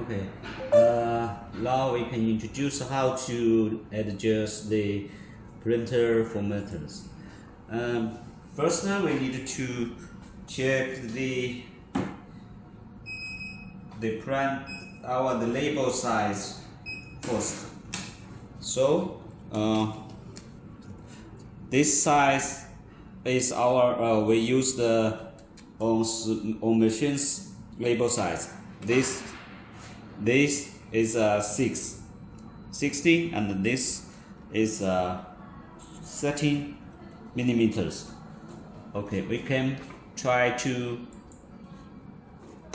Okay. Uh, now we can introduce how to adjust the printer formatters. Um, first, uh, we need to check the the print our the label size first. So, uh, this size is our uh, we use the on on machines label size. This this is uh, 6 60 and this is uh, 13 millimeters. Okay we can try to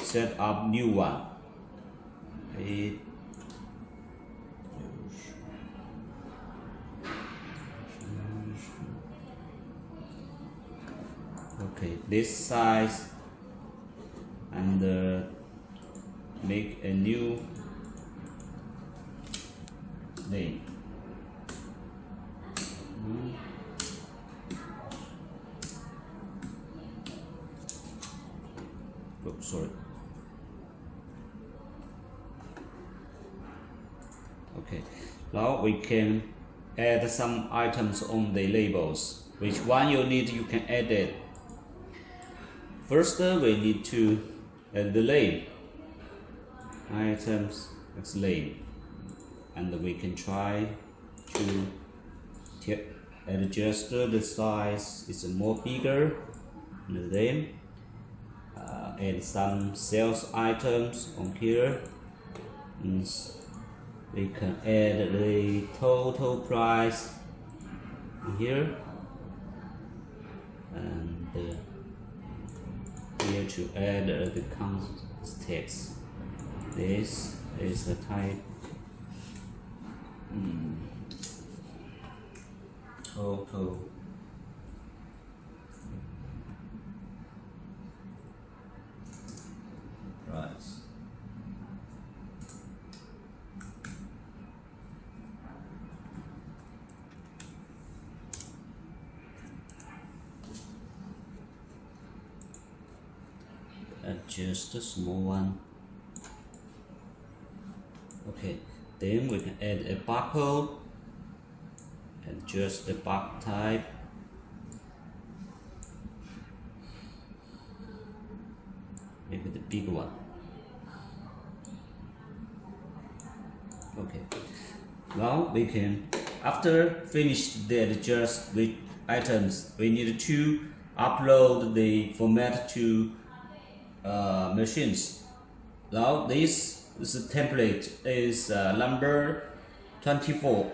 set up new one. It okay this size and uh, make a new name. Oh sorry. Okay. Now we can add some items on the labels. Which one you need you can add it. First uh, we need to add the name items explain and we can try to adjust the size it's more bigger and then uh, add some sales items on here and we can add the total price here. And uh, here to add uh, the context this is a type hmm, total price. Adjust a small one okay then we can add a barcode and just the bar type. Maybe the big one. Okay. Now we can after finished the adjust the items we need to upload the format to uh, machines. Now this this template is uh, number 24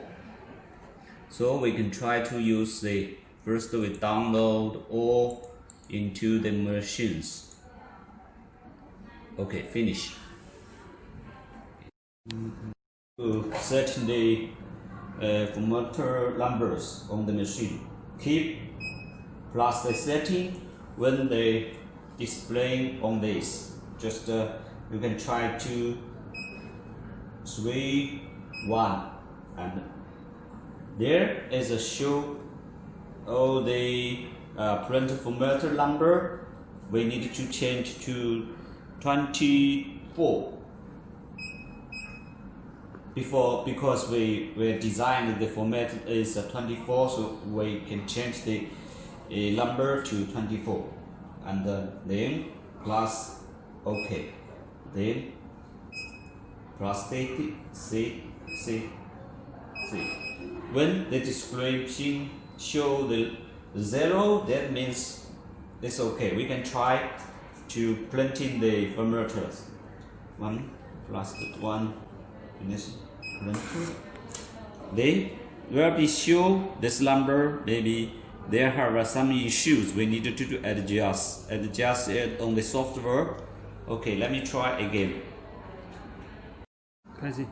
so we can try to use the first we download all into the machines. Okay finish. To set the uh, formatter numbers on the machine. Keep plus the setting when they display on this. Just uh, you can try to three one. And there is a show all the uh, print formatter number. We need to change to 24 before because we we designed the format is 24 so we can change the uh, number to 24 and uh, then plus ok then prostate C C C. When the description show the zero, that means it's okay. We can try to print in the formatters. One plus one in this printer. Then will be show this number maybe there are some issues we need to adjust adjust it on the software okay let me try again Vas-y.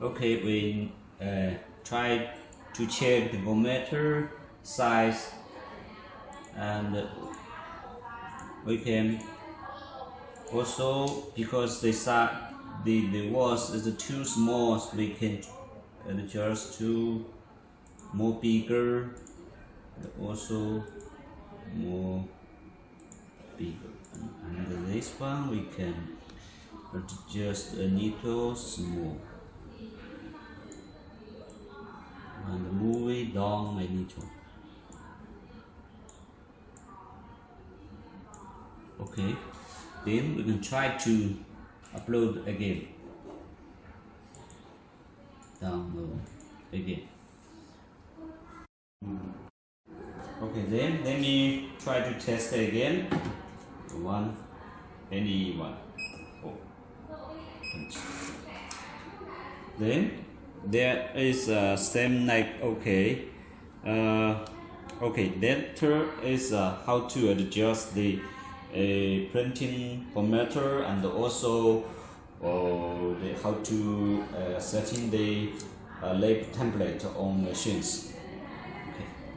Okay, we uh, try to check the volumeter size and we can also because the size the, the walls is too small so we can adjust to more bigger and also more bigger and this one we can adjust a little small. And move it down a little. Okay. Then we can try to upload again. Download again. Okay then let me try to test again one any one. Oh. then there is a same like okay. Uh, okay third is uh, how to adjust the a printing formatter and also uh, the, how to uh, setting the uh, lab template on machines